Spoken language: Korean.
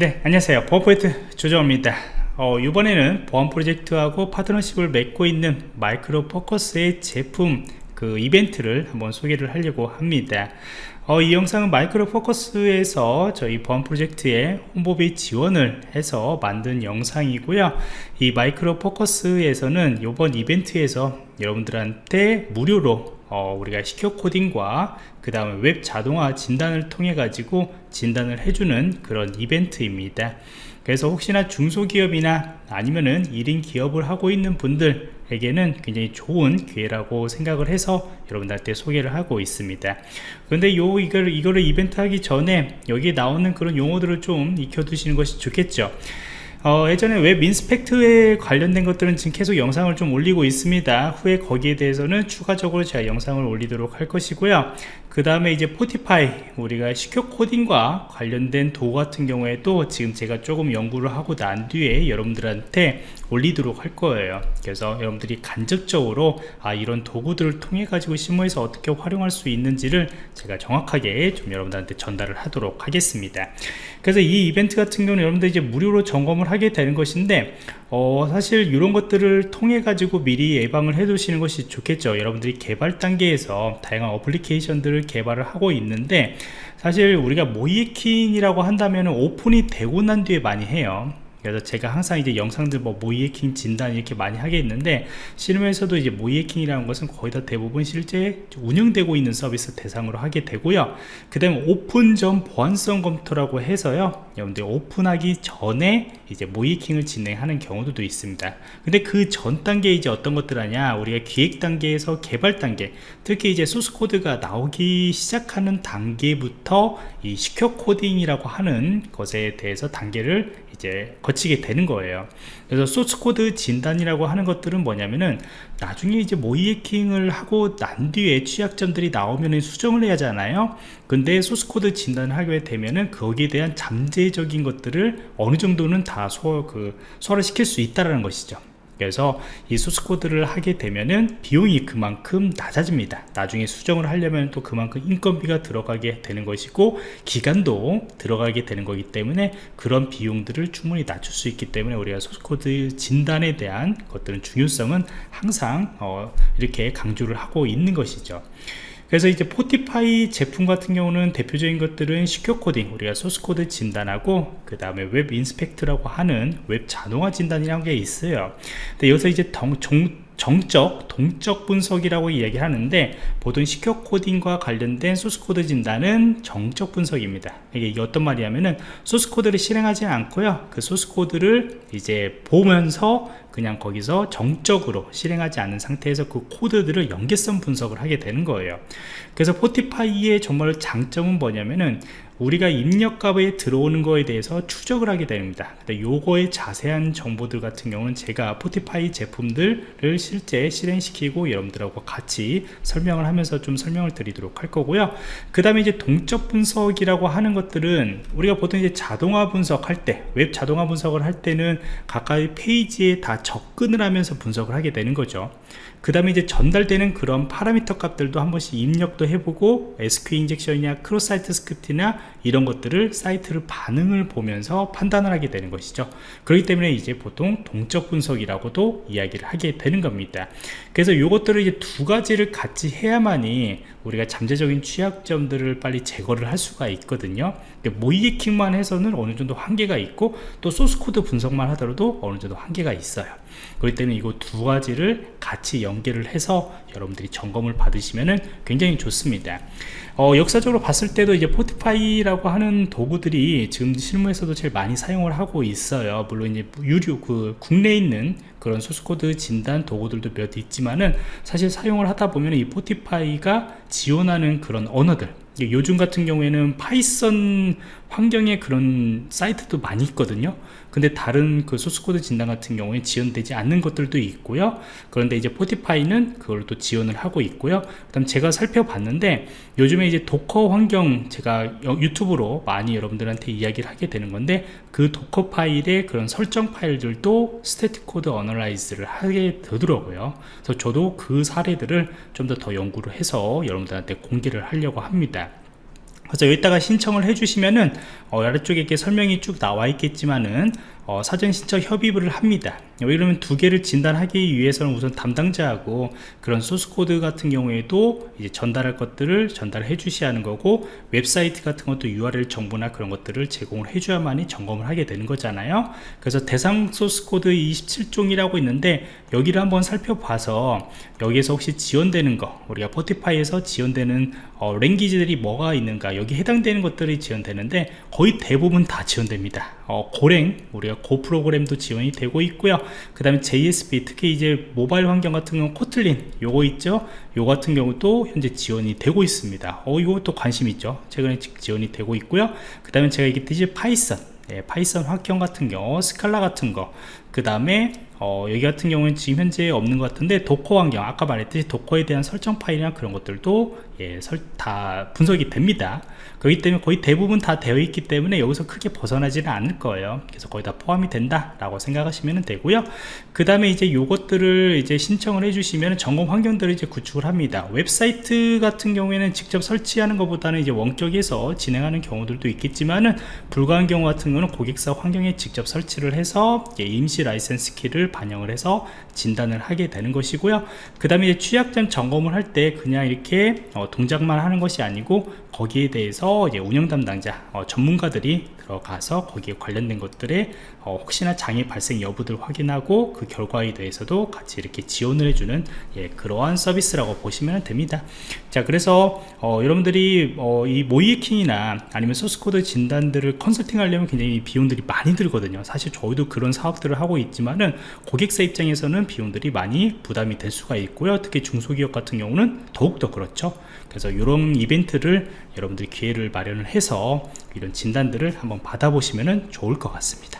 네 안녕하세요. 보안프로젝트 조정원입니다. 어, 이번에는 보안 프로젝트하고 파트너십을 맺고 있는 Micro Focus의 제품 그 이벤트를 한번 소개를 하려고 합니다 어, 이 영상은 Micro Focus에서 저희 보안 프로젝트에 홍보비 지원을 해서 만든 영상이고요. 이 Micro Focus에서는 이번 이벤트에서 여러분들한테 무료로 어, 우리가 secure coding과 그 다음에 웹 자동화 진단을 통해 가지고 진단을 해주는 그런 이벤트입니다. 그래서 혹시나 중소기업이나 아니면은 1인 기업을 하고 있는 분들 에게는 굉장히 좋은 기회라고 생각을 해서 여러분들한테 소개를 하고 있습니다. 근데 요 이걸 이거를 이벤트 하기 전에 여기 나오는 그런 용어들을 좀 익혀 두시는 것이 좋겠죠 어, 예전에 WebInspect에 관련된 것들은 지금 계속 영상을 좀 올리고 있습니다. 후에 거기에 대해서는 추가적으로 제가 영상을 올리도록 할 것이고요. 그 다음에 이제 Fortify 우리가 시큐 코딩과 관련된 도구 같은 경우에 도 지금 제가 조금 연구를 하고 난 뒤에 여러분들한테 올리도록 할 거예요. 그래서 여러분들이 간접적으로 아 이런 도구들을 통해 가지고 실무에서 어떻게 활용할 수 있는지를 제가 정확하게 좀 여러분들한테 전달을 하도록 하겠습니다. 그래서 이 이벤트 같은 경우는 여러분들 이제 무료로 점검을 하게 되는 것인데 어, 사실 이런 것들을 통해 가지고 미리 예방을 해 두시는 것이 좋겠죠. 여러분들이 개발 단계에서 다양한 어플리케이션들을 개발을 하고 있는데 사실 우리가 모이킹이라고 한다면 오픈이 되고 난 뒤에 많이 해요 그래서 제가 항상 이제 영상들 뭐 모이해킹 진단 이렇게 많이 하겠는데 실무에서도 이제 모이해킹이라는 것은 거의 다 대부분 실제 운영되고 있는 서비스 대상으로 하게 되고요. 그 다음에 오픈 전 보안성 검토라고 해서요. 여러분들 오픈하기 전에 이제 모이킹을 진행하는 경우도 있습니다. 근데 그 전 단계 이제 어떤 것들 하냐? 우리가 기획 단계에서 개발 단계 특히 이제 소스 코드가 나오기 시작하는 단계부터 이 secure coding이라고 하는 것에 대해서 단계를 이제 거치게 되는 거예요. 그래서 소스코드 진단이라고 하는 것들은 뭐냐면은 나중에 이제 모의해킹을 하고 난 뒤에 취약점들이 나오면 수정을 해야 하잖아요. 근데 소스코드 진단을 하게 되면은 거기에 대한 잠재적인 것들을 어느 정도는 다 소, 그, 소화를 시킬 수 있다는 것이죠 그래서 이 소스 코드를 하게 되면은 비용이 그만큼 낮아집니다. 나중에 수정을 하려면 또 그만큼 인건비가 들어가게 되는 것이고 기간도 들어가게 되는 거기 때문에 그런 비용들을 충분히 낮출 수 있기 때문에 우리가 소스 코드 진단에 대한 것들은 중요성은 항상 어, 이렇게 강조를 하고 있는 것이죠 그래서 이제 Fortify 제품 같은 경우는 대표적인 것들은 secure coding 우리가 소스 코드 진단하고 그 다음에 WebInspect라고 하는 웹 자동화 진단이라는 게 있어요 근데 여기서 이제 정, 정, 정적, 동적 분석이라고 이야기하는데 보통 시큐어 코딩과 관련된 소스코드 진단은 정적 분석입니다. 이게 어떤 말이냐면은 소스코드를 실행하지 않고요. 그 소스코드를 이제 보면서 그냥 거기서 정적으로 실행하지 않은 상태에서 그 코드들을 연계성 분석을 하게 되는 거예요. 그래서 포티파이의 정말 장점은 뭐냐면은 우리가 입력값에 들어오는 거에 대해서 추적을 하게 됩니다 요거의 자세한 정보들 같은 경우는 제가 포티파이 제품들을 실제 실행시키고 여러분들하고 같이 설명을 하면서 좀 설명을 드리도록 할 거고요 그 다음에 이제 동적 분석이라고 하는 것들은 우리가 보통 이제 자동화 분석할 때 웹 자동화 분석을 할 때는 각각의 페이지에 다 접근을 하면서 분석을 하게 되는 거죠. 그 다음에 이제 전달되는 그런 파라미터 값들도 한 번씩 입력도 해보고 SQL 인젝션이나 크로사이트 스크립트나 이런 것들을 사이트를 반응을 보면서 판단을 하게 되는 것이죠. 그렇기 때문에 이제 보통 동적 분석이라고도 이야기를 하게 되는 겁니다. 그래서 이것들을 이제 두 가지를 같이 해야만이 우리가 잠재적인 취약점들을 빨리 제거를 할 수가 있거든요. 모의해킹만 해서는 어느 정도 한계가 있고 또 소스코드 분석만 하더라도 어느 정도 한계가 있어요 그렇기 때문에 이거 두 가지를 같이 연계를 해서 여러분들이 점검을 받으시면 굉장히 좋습니다. 어, 역사적으로 봤을 때도 이제 Fortify라고 하는 도구들이 지금 실무에서도 제일 많이 사용을 하고 있어요. 물론 이제 유료 그 국내에 있는 그런 소스코드 진단 도구들도 몇 있지만은 사실 사용을 하다 보면 이 Fortify가 지원하는 그런 언어들 요즘 같은 경우에는 Python 환경에 그런 사이트도 많이 있거든요. 근데 다른 그 소스코드 진단 같은 경우에 지원되지 않는 것들도 있고요. 그런데 이제 Fortify는 그걸 또 지원을 하고 있고요. 그 다음 제가 살펴봤는데 요즘에 이제 Docker 환경 제가 유튜브로 많이 여러분들한테 이야기를 하게 되는 건데 그 Docker 파일의 그런 설정 파일들도 static code analyze를 하게 되더라고요. 그래서 저도 그 사례들을 좀 더 더 연구를 해서 여러분들한테 공개를 하려고 합니다 그래서 여기다가 신청을 해주시면은 어, 아래쪽에 이렇게 설명이 쭉 나와 있겠지만은 어, 사전 신청 협의를 합니다. 이러면 두 개를 진단하기 위해서는 우선 담당자하고 그런 소스 코드 같은 경우에도 이제 전달할 것들을 전달해 주셔야 하는 거고 웹사이트 같은 것도 URL 정보나 그런 것들을 제공을 해줘야만이 점검을 하게 되는 거잖아요. 그래서 대상 소스 코드 27종이라고 있는데 여기를 한번 살펴봐서 여기에서 혹시 지원되는 거 우리가 Fortify에서 지원되는 어, language들이 뭐가 있는가 여기 해당되는 것들이 지원되는데 거의 대부분 다 지원됩니다. 어, Golang 우리가 Go 프로그램도 지원이 되고 있고요. 그 다음에 JSP 특히 이제 모바일 환경 같은 경우 Kotlin 요거 있죠? 요 같은 경우도 현재 지원이 되고 있습니다. 어 이것도 관심 있죠? 최근에 지원이 되고 있고요. 그 다음에 제가 얘기했듯이 Python. 예, Python 환경 같은 경우 Scala 같은 거그 다음에 어, 여기 같은 경우는 지금 현재 없는 것 같은데 Docker 환경 아까 말했듯이 Docker에 대한 설정 파일이나 그런 것들도 예, 설, 다 분석이 됩니다. 그렇기 때문에 거의 대부분 다 되어 있기 때문에 여기서 크게 벗어나지는 않을 거예요. 그래서 거의 다 포함이 된다 라고 생각하시면 되고요. 그 다음에 이제 요것들을 이제 신청을 해주시면 점검 환경들을 이제 구축을 합니다. 웹사이트 같은 경우에는 직접 설치하는 것보다는 이제 원격에서 진행하는 경우들도 있겠지만은 불가한 경우 같은 경우는 고객사 환경에 직접 설치를 해서 임시 라이센스 키를 반영을 해서 진단을 하게 되는 것이고요. 그 다음에 취약점 점검을 할 때 그냥 이렇게 어, 동작만 하는 것이 아니고 거기에 대해서 운영 담당자 어, 전문가들이 들어가서 거기에 관련된 것들에 어, 혹시나 장애 발생 여부들 확인하고 그 결과에 대해서도 같이 이렇게 지원을 해주는 예, 그러한 서비스라고 보시면 됩니다. 자 그래서 어, 여러분들이 어, 이 모의해킹이나 아니면 소스코드 진단들을 컨설팅 하려면 굉장히 비용들이 많이 들거든요. 사실 저희도 그런 사업들을 하고 있지만은 고객사 입장에서는 비용들이 많이 부담이 될 수가 있고요. 특히 중소기업 같은 경우는 더욱더 그렇죠. 그래서 이런 이벤트를 여러분들이 기회를 마련을 해서 이런 진단들을 한번 받아보시면 좋을 것 같습니다